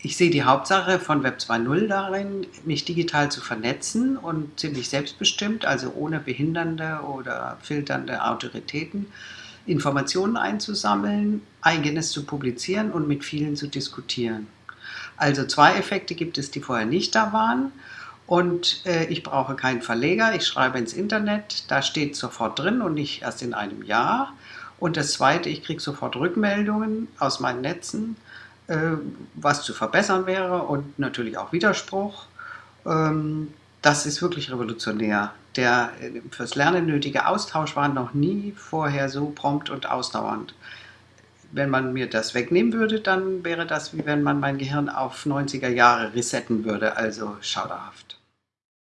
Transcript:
ich sehe die Hauptsache von Web 2.0 darin, mich digital zu vernetzen und ziemlich selbstbestimmt, also ohne behindernde oder filternde Autoritäten, Informationen einzusammeln, eigenes zu publizieren und mit vielen zu diskutieren. Also zwei Effekte gibt es, die vorher nicht da waren. Und äh, ich brauche keinen Verleger, ich schreibe ins Internet, da steht sofort drin und nicht erst in einem Jahr. Und das Zweite, ich kriege sofort Rückmeldungen aus meinen Netzen was zu verbessern wäre und natürlich auch Widerspruch. Ähm, das ist wirklich revolutionär. Der äh, fürs Lernen nötige Austausch war noch nie vorher so prompt und ausdauernd. Wenn man mir das wegnehmen würde, dann wäre das wie wenn man mein Gehirn auf 90er Jahre resetten würde, also schauderhaft.